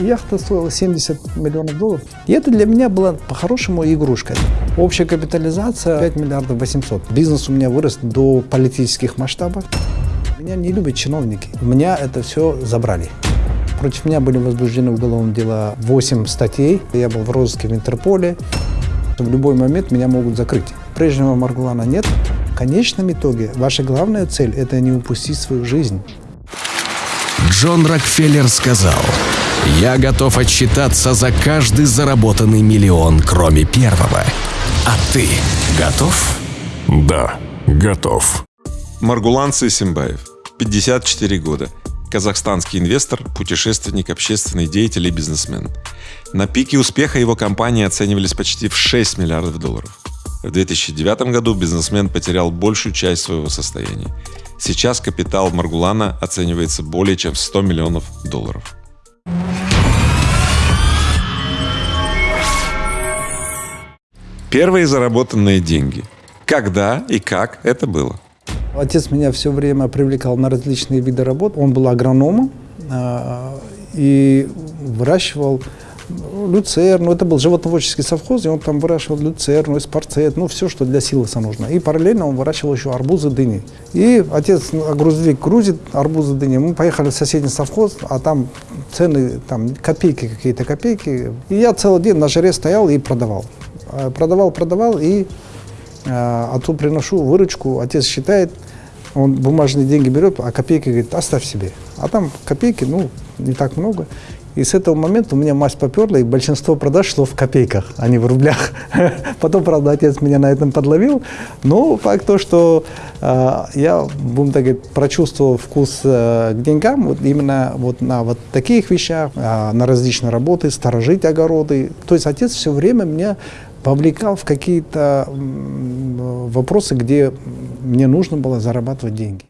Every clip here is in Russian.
Яхта стоила 70 миллионов долларов. И это для меня была по-хорошему игрушка. Общая капитализация 5 миллиардов 800. Бизнес у меня вырос до политических масштабов. Меня не любят чиновники. У меня это все забрали. Против меня были возбуждены уголовные дела 8 статей. Я был в розыске в Интерполе. В любой момент меня могут закрыть. Прежнего Маргулана нет. В конечном итоге ваша главная цель – это не упустить свою жизнь. Джон Рокфеллер сказал, «Я готов отчитаться за каждый заработанный миллион, кроме первого. А ты готов?» Да, готов. Маргулан Сысимбаев, 54 года. Казахстанский инвестор, путешественник, общественный деятель и бизнесмен. На пике успеха его компании оценивались почти в 6 миллиардов долларов. В 2009 году бизнесмен потерял большую часть своего состояния. Сейчас капитал Маргулана оценивается более чем в 100 миллионов долларов. Первые заработанные деньги. Когда и как это было? Отец меня все время привлекал на различные виды работ. Он был агрономом э, и выращивал люцерну. Это был животноводческий совхоз, и он там выращивал люцерну, эспарцет, ну, все, что для силоса нужно. И параллельно он выращивал еще арбузы, дыни. И отец, грузовик грузит арбузы, дыни. Мы поехали в соседний совхоз, а там цены, там копейки, какие-то копейки. И я целый день на жаре стоял и продавал. Э, продавал, продавал, и э, отцу приношу выручку, отец считает, он бумажные деньги берет, а копейки говорит, оставь себе. А там копейки, ну, не так много. И с этого момента у меня мазь поперла, и большинство продаж шло в копейках, а не в рублях. Потом, правда, отец меня на этом подловил. Но факт то, что э, я, будем так говорить, прочувствовал вкус э, к деньгам вот именно вот на вот таких вещах, э, на различные работы, сторожить огороды. То есть отец все время меня вовлекал в какие-то вопросы, где мне нужно было зарабатывать деньги.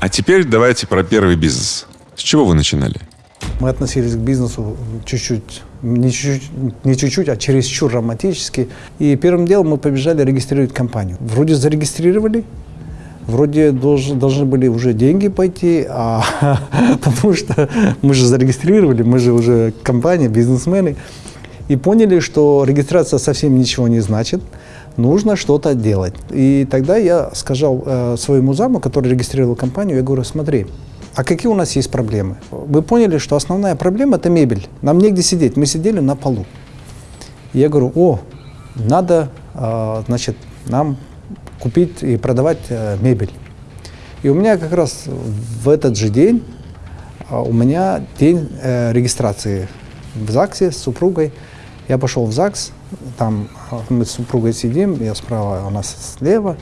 А теперь давайте про первый бизнес. С чего вы начинали? Мы относились к бизнесу чуть-чуть, не чуть-чуть, а чересчур романтически. И первым делом мы побежали регистрировать компанию. Вроде зарегистрировали, вроде долж, должны были уже деньги пойти, а, потому что мы же зарегистрировали, мы же уже компания, бизнесмены. И поняли, что регистрация совсем ничего не значит, нужно что-то делать. И тогда я сказал э, своему заму, который регистрировал компанию, я говорю, смотри, а какие у нас есть проблемы? Мы поняли, что основная проблема – это мебель. Нам негде сидеть. Мы сидели на полу. Я говорю, о, надо, э, значит, нам купить и продавать э, мебель. И у меня как раз в этот же день, э, у меня день э, регистрации в ЗАГСе с супругой. Я пошел в ЗАГС, там мы с супругой сидим, я справа, у нас слева.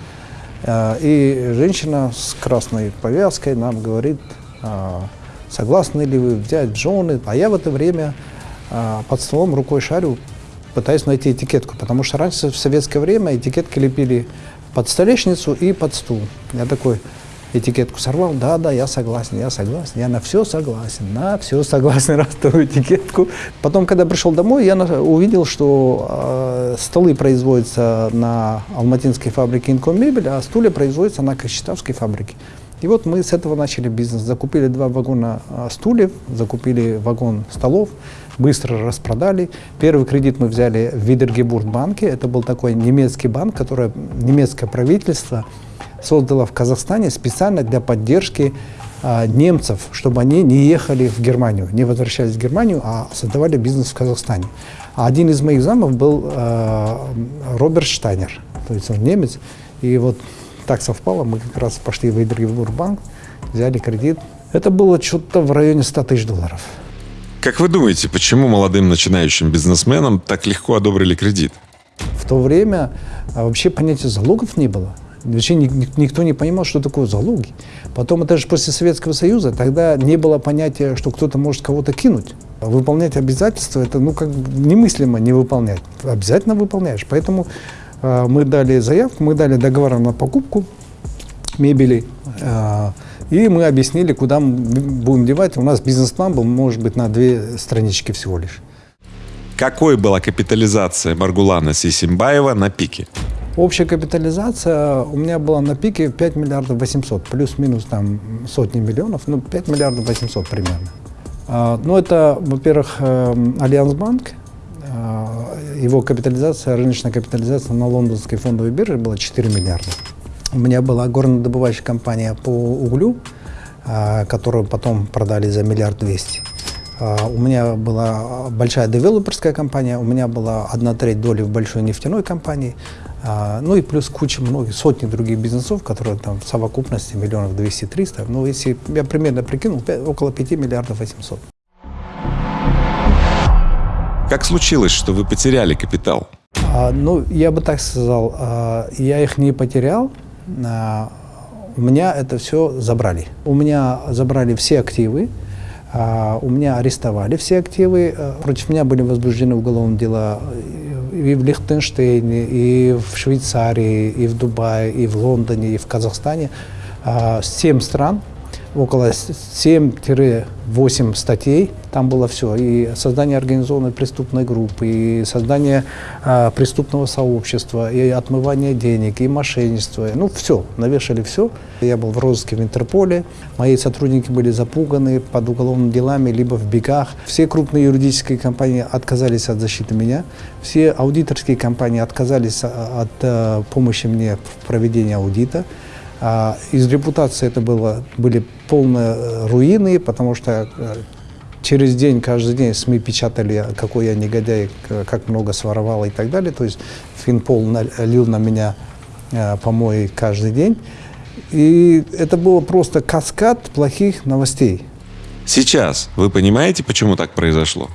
И женщина с красной повязкой нам говорит, а, согласны ли вы взять жены. А я в это время под столом рукой шарю, пытаюсь найти этикетку, потому что раньше в советское время этикетки лепили под столешницу и под стул. Я такой этикетку сорвал, да, да, я согласен, я согласен, я на все согласен, на все согласен, раз ту этикетку. Потом, когда пришел домой, я увидел, что э, столы производятся на алматинской фабрике Инкоммебель, а стулья производятся на Кочетавской фабрике. И вот мы с этого начали бизнес. Закупили два вагона а, стульев, закупили вагон столов, быстро распродали. Первый кредит мы взяли в Видергебург банке. Это был такой немецкий банк, который немецкое правительство создало в Казахстане специально для поддержки а, немцев, чтобы они не ехали в Германию, не возвращались в Германию, а создавали бизнес в Казахстане. А один из моих замов был э, Роберт Штайнер, то есть он немец. И вот так совпало, мы как раз пошли в Идргибурбанк, взяли кредит. Это было что-то в районе 100 тысяч долларов. Как вы думаете, почему молодым начинающим бизнесменам так легко одобрили кредит? В то время а, вообще понятия залогов не было. Вообще никто не понимал, что такое залоги. Потом, это же после Советского Союза, тогда не было понятия, что кто-то может кого-то кинуть. Выполнять обязательства, это ну как немыслимо не выполнять. Обязательно выполняешь. Поэтому а, мы дали заявку, мы дали договор на покупку мебели, а, и мы объяснили, куда мы будем девать. У нас бизнес-план был, может быть, на две странички всего лишь. Какой была капитализация Маргулана Сисимбаева на пике? Общая капитализация у меня была на пике 5 миллиардов 800, плюс-минус там сотни миллионов, ну 5 миллиардов 800 примерно. А, Ну, это, во-первых, эм, Альянс Банк. А, Его капитализация, рыночная капитализация на лондонской фондовой бирже была 4 миллиарда. У меня была горнодобывающая компания по углю, а, которую потом продали за миллиард двести. А, У меня была большая девелоперская компания, у меня была одна треть доли в большой нефтяной компании, а, ну и плюс куча многих, сотни других бизнесов, которые там в совокупности миллионов 200-300. Ну, если я примерно прикинул, около 5 миллиардов 800. Как случилось, что вы потеряли капитал? А, ну, я бы так сказал, а, я их не потерял, а, у меня это все забрали. У меня забрали все активы, у меня арестовали все активы, а, против меня были возбуждены уголовные дела и в Лихтенштейне, и в Швейцарии, и в Дубае, и в Лондоне, и в Казахстане. А, Семь стран, около 7-8 статей, там было все, и создание организованной преступной группы, и создание а, преступного сообщества, и отмывание денег, и мошенничество, ну все, навешали все. Я был в розыске в Интерполе, мои сотрудники были запуганы под уголовными делами, либо в бегах. Все крупные юридические компании отказались от защиты меня, все аудиторские компании отказались а, от э, помощи мне в проведении аудита. А из репутации это было, были полные э, руины, потому что э, через день, каждый день СМИ печатали, какой я негодяй, как много своровал и так далее. То есть Финпол налил на меня э, помои каждый день. И это было просто каскад плохих новостей. Сейчас вы понимаете, почему так произошло?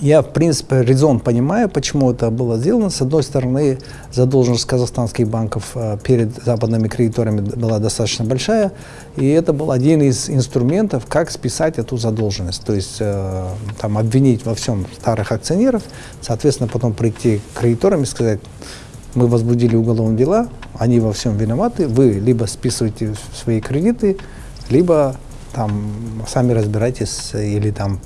Я, в принципе, резон понимаю, почему это было сделано. С одной стороны, задолженность казахстанских банков э, перед западными кредиторами была достаточно большая, и это был один из инструментов, как списать эту задолженность. То есть э, там, обвинить во всем старых акционеров, соответственно, потом прийти к кредиторам и сказать, мы возбудили уголовные дела, они во всем виноваты, вы либо списываете свои кредиты, либо там сами разбирайтесь или там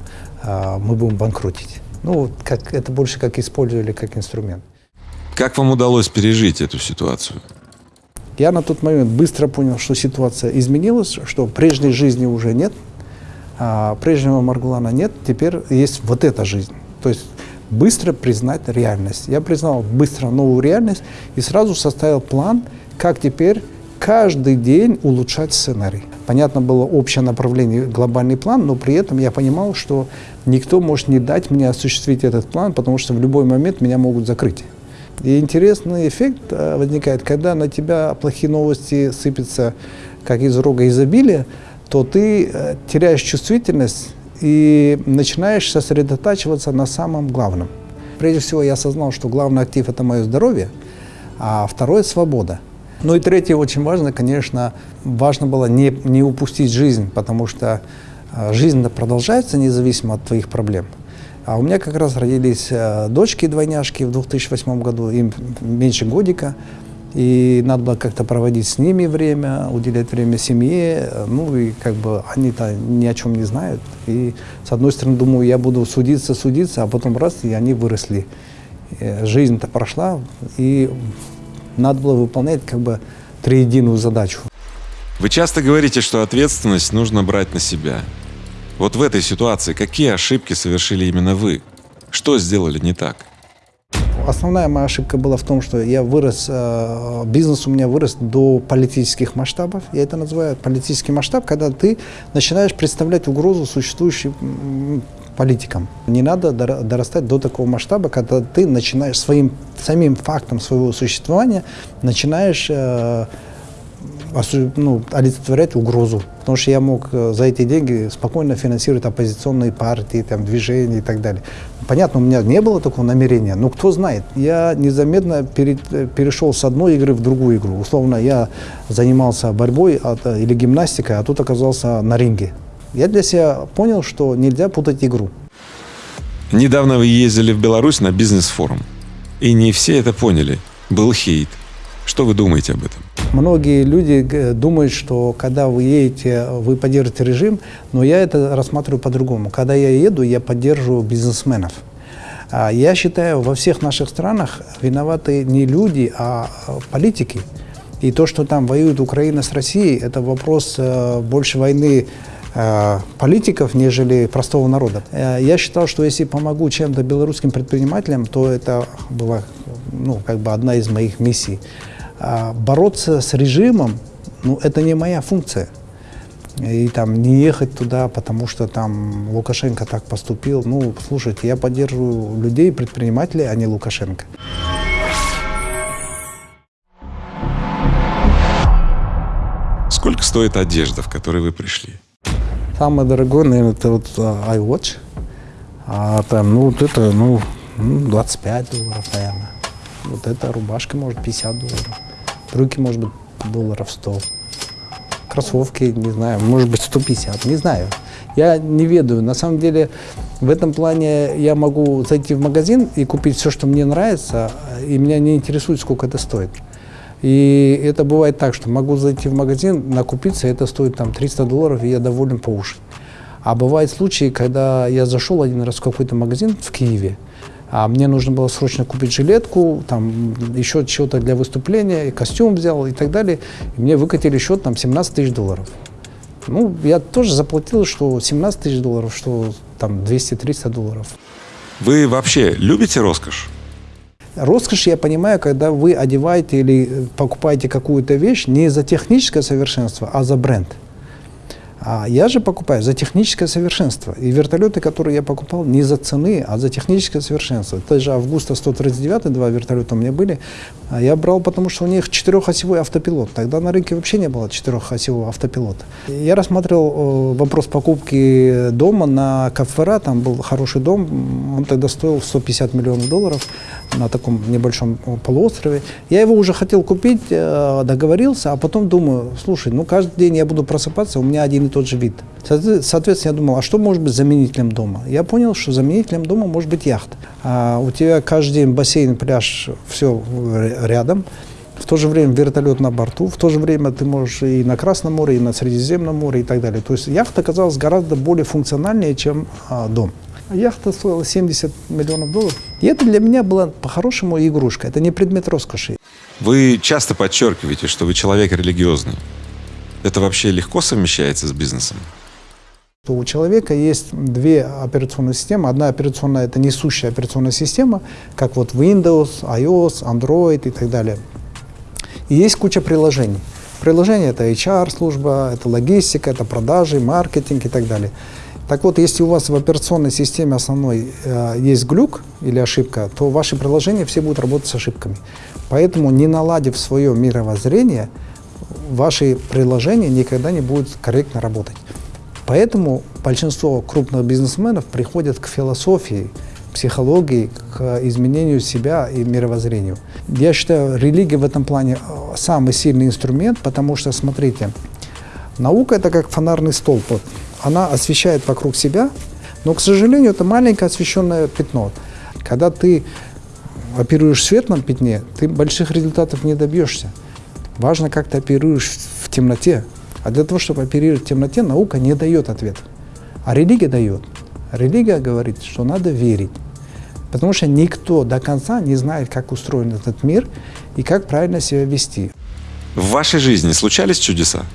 мы будем банкротить. Ну, как, это больше как использовали как инструмент. Как вам удалось пережить эту ситуацию? Я на тот момент быстро понял, что ситуация изменилась, что прежней жизни уже нет, а прежнего Маргулана нет, теперь есть вот эта жизнь. То есть быстро признать реальность. Я признал быстро новую реальность и сразу составил план, как теперь каждый день улучшать сценарий. Понятно было общее направление, глобальный план, но при этом я понимал, что никто может не дать мне осуществить этот план, потому что в любой момент меня могут закрыть. И интересный эффект э, возникает, когда на тебя плохие новости сыпятся, как из рога изобилия, то ты э, теряешь чувствительность и начинаешь сосредотачиваться на самом главном. Прежде всего, я осознал, что главный актив – это мое здоровье, а второе – свобода. Ну и третье, очень важно, конечно, важно было не, не упустить жизнь, потому что э, жизнь продолжается независимо от твоих проблем. А у меня как раз родились э, дочки-двойняшки в 2008 году, им меньше годика, и надо было как-то проводить с ними время, уделять время семье, ну и как бы они-то ни о чем не знают. И с одной стороны думаю, я буду судиться, судиться, а потом раз, и они выросли. Э, Жизнь-то прошла, и надо было выполнять как бы триединую задачу. Вы часто говорите, что ответственность нужно брать на себя. Вот в этой ситуации какие ошибки совершили именно вы? Что сделали не так? Основная моя ошибка была в том, что я вырос, э, бизнес у меня вырос до политических масштабов. Я это называю политический масштаб, когда ты начинаешь представлять угрозу существующим м, политикам. Не надо дор- дорастать до такого масштаба, когда ты начинаешь своим самим фактом своего существования начинаешь э, ну, олицетворять угрозу. Потому что я мог э, за эти деньги спокойно финансировать оппозиционные партии, там, движения и так далее. Понятно, у меня не было такого намерения, но кто знает. Я незаметно пере- э, перешел с одной игры в другую игру. Условно, я занимался борьбой от- э, или гимнастикой, а тут оказался на ринге. Я для себя понял, что нельзя путать игру. Недавно вы ездили в Беларусь на бизнес-форум. И не все это поняли. Был хейт. Что вы думаете об этом? Многие люди г- думают, что когда вы едете, вы поддержите режим, но я это рассматриваю по-другому. Когда я еду, я поддерживаю бизнесменов. А Я считаю, во всех наших странах виноваты не люди, а а, политики. И то, что там воюет Украина с Россией, это вопрос э, больше войны э, политиков, нежели простого народа. Э, я считал, что если помогу чем-то белорусским предпринимателям, то это была ну, как бы одна из моих миссий. А бороться с режимом, ну, это не моя функция. И там не ехать туда, потому что там Лукашенко так поступил. Ну, слушайте, я поддерживаю людей, предпринимателей, а не Лукашенко. Сколько стоит одежда, в которой вы пришли? Самое дорогое, наверное, это вот а, iWatch. А там, ну, вот это, ну, 25 долларов, наверное. Вот эта рубашка, может, 50 долларов. Брюки, может быть, долларов 100. Кроссовки, не знаю, может быть, 150, не знаю. Я не ведаю. На самом деле, в этом плане я могу зайти в магазин и купить все, что мне нравится, и меня не интересует, сколько это стоит. И это бывает так, что могу зайти в магазин, накупиться, это стоит там 300 долларов, и я доволен по уши. А бывают случаи, когда я зашел один раз в какой-то магазин в Киеве, а мне нужно было срочно купить жилетку, там еще чего-то для выступления, костюм взял и так далее. И мне выкатили счет там 17 тысяч долларов. Ну, я тоже заплатил, что 17 тысяч долларов, что там 200-300 долларов. Вы вообще любите роскошь? Роскошь я понимаю, когда вы одеваете или покупаете какую-то вещь не за техническое совершенство, а за бренд. А я же покупаю за техническое совершенство. И вертолеты, которые я покупал, не за цены, а за техническое совершенство. Это же Августа 139, два вертолета у меня были. А я брал, потому что у них четырехосевой автопилот. Тогда на рынке вообще не было четырехосевого автопилота. Я рассматривал э, вопрос покупки дома на Кафера. Там был хороший дом. Он тогда стоил 150 миллионов долларов на таком небольшом э, полуострове. Я его уже хотел купить, э, договорился, а потом думаю, слушай, ну каждый день я буду просыпаться, у меня один тот же вид. Соответственно, я думал, а что может быть заменителем дома? Я понял, что заменителем дома может быть яхта. А у тебя каждый день бассейн, пляж, все рядом. В то же время вертолет на борту, в то же время ты можешь и на Красном море, и на Средиземном море и так далее. То есть яхта оказалась гораздо более функциональнее, чем а, дом. Яхта стоила 70 миллионов долларов. И это для меня была по-хорошему игрушка. Это не предмет роскоши. Вы часто подчеркиваете, что вы человек религиозный. Это вообще легко совмещается с бизнесом? У человека есть две операционные системы. Одна операционная – это несущая операционная система, как вот Windows, iOS, Android и так далее. И есть куча приложений. Приложения – это HR-служба, это логистика, это продажи, маркетинг и так далее. Так вот, если у вас в операционной системе основной э, есть глюк или ошибка, то ваши приложения все будут работать с ошибками. Поэтому, не наладив свое мировоззрение, ваши приложения никогда не будут корректно работать. Поэтому большинство крупных бизнесменов приходят к философии, психологии, к изменению себя и мировоззрению. Я считаю, религия в этом плане э, самый сильный инструмент, потому что, смотрите, наука это как фонарный столб она освещает вокруг себя, но, к сожалению, это маленькое освещенное пятно. Когда ты оперируешь в светлом пятне, ты больших результатов не добьешься. Важно, как ты оперируешь в темноте. А для того, чтобы оперировать в темноте, наука не дает ответ. А религия дает. Религия говорит, что надо верить. Потому что никто до конца не знает, как устроен этот мир и как правильно себя вести. В вашей жизни случались чудеса?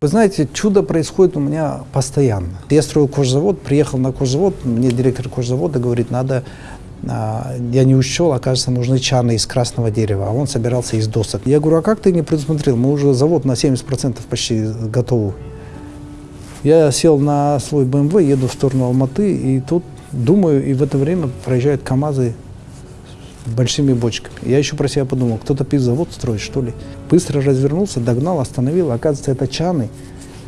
Вы знаете, чудо происходит у меня постоянно. Я строил кожзавод, приехал на кожзавод, мне директор кожзавода говорит, надо, я не учел, оказывается, нужны чаны из красного дерева, а он собирался из досок. Я говорю, а как ты не предусмотрел? Мы уже завод на 70% почти готовы. Я сел на свой БМВ, еду в сторону Алматы, и тут думаю, и в это время проезжают КАМАЗы большими бочками. Я еще про себя подумал, кто-то пивзавод строит, что ли. Быстро развернулся, догнал, остановил. Оказывается, это чаны,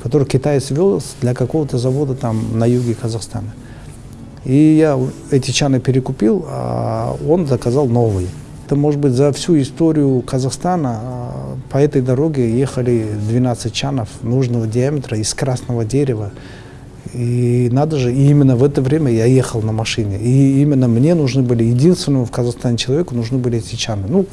которые китаец вез для какого-то завода там на юге Казахстана. И я эти чаны перекупил, а он заказал новые. Это, может быть, за всю историю Казахстана а, по этой дороге ехали 12 чанов нужного диаметра из красного дерева. И надо же, и именно в это время я ехал на машине. И именно мне нужны были, единственному в Казахстане человеку нужны были эти чаны. Ну,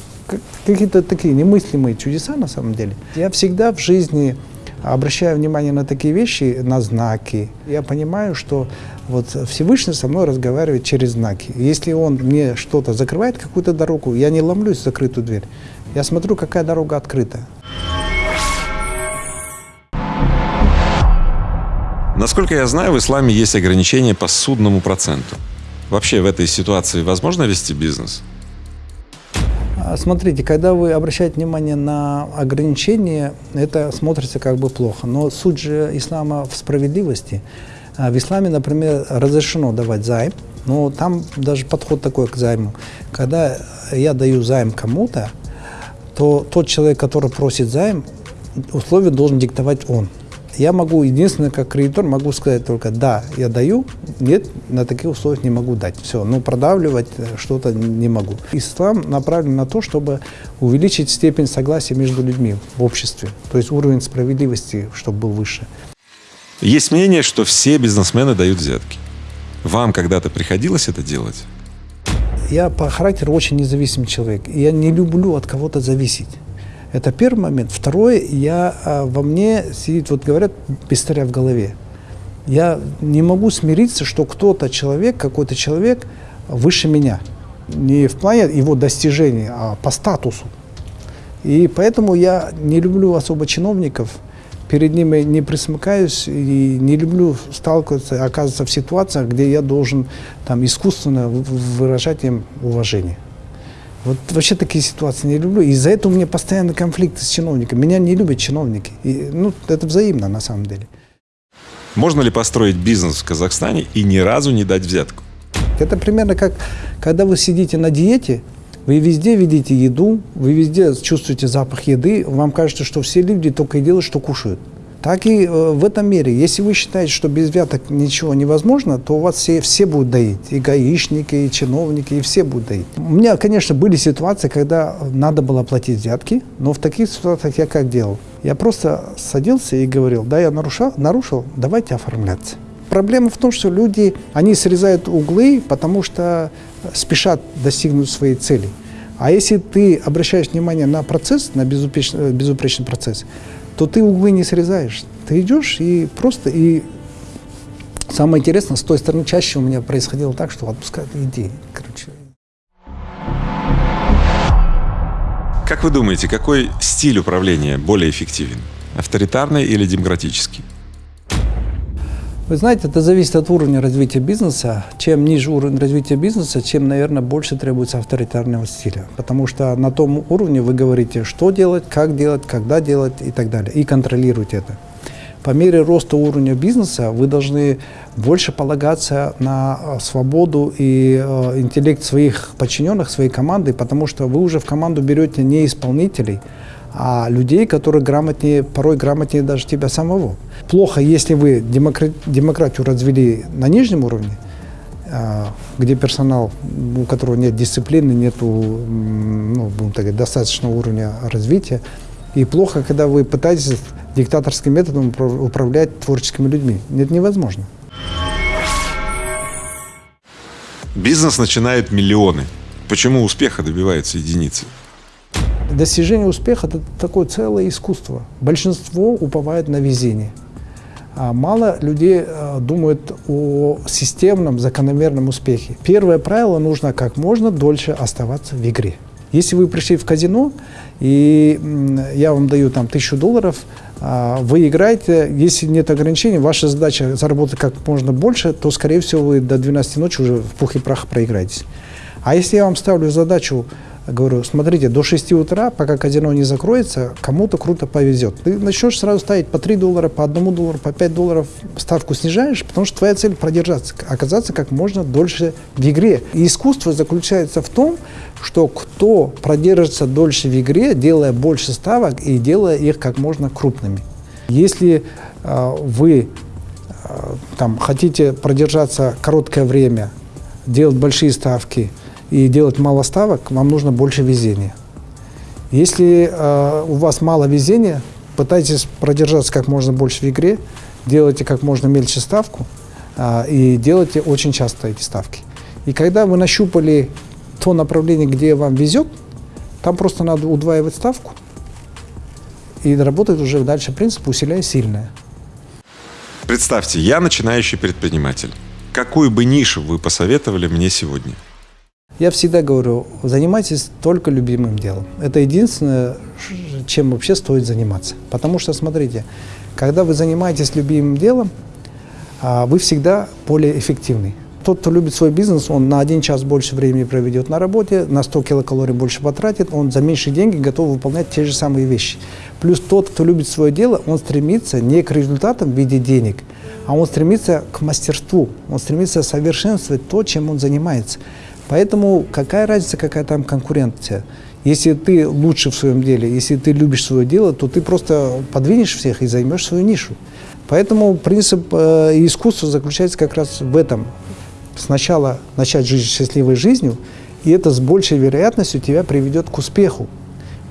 какие-то такие немыслимые чудеса на самом деле. Я всегда в жизни обращаю внимание на такие вещи, на знаки. Я понимаю, что вот Всевышний со мной разговаривает через знаки. Если он мне что-то закрывает, какую-то дорогу, я не ломлюсь в закрытую дверь. Я смотрю, какая дорога открыта. Насколько я знаю, в исламе есть ограничения по судному проценту. Вообще в этой ситуации возможно вести бизнес? А, Смотрите, когда вы обращаете внимание на ограничения, это смотрится как бы плохо. Но суть же ислама в справедливости. А В исламе, например, разрешено давать займ, но там даже подход такой к займу. Когда я даю займ кому-то, то тот человек, который просит займ, условия должен диктовать он. Я могу, единственное, как кредитор, могу сказать только «да, я даю», «нет, на таких условиях не могу дать». Все, но продавливать э, что-то не могу. Ислам направлен на то, чтобы увеличить степень согласия между людьми в обществе, то есть уровень справедливости, чтобы был выше. Есть мнение, что все бизнесмены дают взятки. Вам когда-то приходилось это делать? Я по характеру очень независимый человек. Я не люблю от кого-то зависеть. Это первый момент. Второе, я, а, во мне сидит, вот говорят, пистолет в голове. Я не могу смириться, что кто-то человек, какой-то человек выше меня. Не в плане его достижений, а по статусу. И поэтому я не люблю особо чиновников, перед ними не присмыкаюсь и не люблю сталкиваться, оказываться в ситуациях, где я должен там искусственно выражать им уважение. Вот вообще такие ситуации не люблю. Из-за этого у меня постоянно конфликты с чиновниками. Меня не любят чиновники. И, ну, это взаимно на самом деле. Можно ли построить бизнес в Казахстане и ни разу не дать взятку? Это примерно как, когда вы сидите на диете, вы везде видите еду, вы везде чувствуете запах еды, вам кажется, что все люди только и делают, что кушают. Так и э, в этом мире. Если вы считаете, что без взяток ничего невозможно, то у вас все, все будут доить. И гаишники, и чиновники, и все будут доить. У меня, конечно, были ситуации, когда надо было платить взятки, но в таких ситуациях я как делал? Я просто садился и говорил, да, я нарушал, нарушил, давайте оформляться. Проблема в том, что люди, они срезают углы, потому что спешат достигнуть своей цели. А если ты обращаешь внимание на процесс, на безупречный, безупречный процесс, то ты углы не срезаешь. Ты идешь и просто... И самое интересное, с той стороны чаще у меня происходило так, что отпускают, иди, короче. Как вы думаете, какой стиль управления более эффективен? Авторитарный или демократический? Вы знаете, это зависит от уровня развития бизнеса. Чем ниже уровень развития бизнеса, тем, наверное, больше требуется авторитарного стиля. Потому что на том уровне вы говорите, что делать, как делать, когда делать и так далее. И контролируете это. По мере роста уровня бизнеса вы должны больше полагаться на э, свободу и э, интеллект своих подчиненных, своей команды, потому что вы уже в команду берете не исполнителей, а людей, которые грамотнее, порой грамотнее даже тебя самого. Плохо, если вы демокра- демократию развели на нижнем уровне, а, где персонал, у которого нет дисциплины, нет ну, достаточного уровня развития. И плохо, когда вы пытаетесь диктаторским методом управ- управлять творческими людьми. Это невозможно. Бизнес начинают миллионы. Почему успеха добиваются единицы? Достижение успеха – это такое целое искусство. Большинство уповает на везение. А мало людей э, думают о системном, закономерном успехе. Первое правило – нужно как можно дольше оставаться в игре. Если вы пришли в казино, и я вам даю там тысячу долларов, а, вы играете, если нет ограничений, ваша задача заработать как можно больше, то, скорее всего, вы до 12 ночи уже в пух и прах проиграетесь. А если я вам ставлю задачу, говорю, смотрите, до 6 утра, пока казино не закроется, кому-то круто повезет. Ты начнешь сразу ставить по 3 доллара, по 1 доллару, по 5 долларов, ставку снижаешь, потому что твоя цель продержаться, оказаться как можно дольше в игре. И искусство заключается в том, что кто продержится дольше в игре, делая больше ставок и делая их как можно крупными. Если э, вы э, там, хотите продержаться короткое время, делать большие ставки и делать мало ставок, вам нужно больше везения. Если э, у вас мало везения, пытайтесь продержаться как можно больше в игре, делайте как можно мельче ставку э, и делайте очень часто эти ставки. И когда вы нащупали то направление, где вам везет, там просто надо удваивать ставку и работать уже дальше принцип усиляя сильное. Представьте, я начинающий предприниматель. Какую бы нишу вы посоветовали мне сегодня? Я всегда говорю, занимайтесь только любимым делом. Это единственное, чем вообще стоит заниматься. Потому что, смотрите, когда вы занимаетесь любимым делом, а вы всегда более эффективный. Тот, кто любит свой бизнес, он на один час больше времени проведет на работе, на 100 килокалорий больше потратит, он за меньшие деньги готов выполнять те же самые вещи. Плюс тот, кто любит свое дело, он стремится не к результатам в виде денег, а он стремится к мастерству, он стремится совершенствовать то, чем он занимается. Поэтому какая разница, какая там конкуренция? Если ты лучше в своем деле, если ты любишь свое дело, то ты просто подвинешь всех и займешь свою нишу. Поэтому принцип э, искусства заключается как раз в этом. Сначала начать жить счастливой жизнью, и это с большей вероятностью тебя приведет к успеху.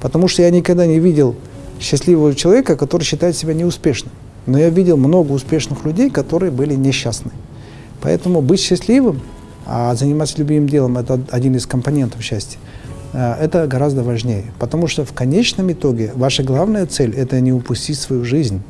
Потому что я никогда не видел счастливого человека, который считает себя неуспешным. Но я видел много успешных людей, которые были несчастны. Поэтому быть счастливым, а заниматься любимым делом – это один из компонентов счастья, э, это гораздо важнее. Потому что в конечном итоге ваша главная цель – это не упустить свою жизнь.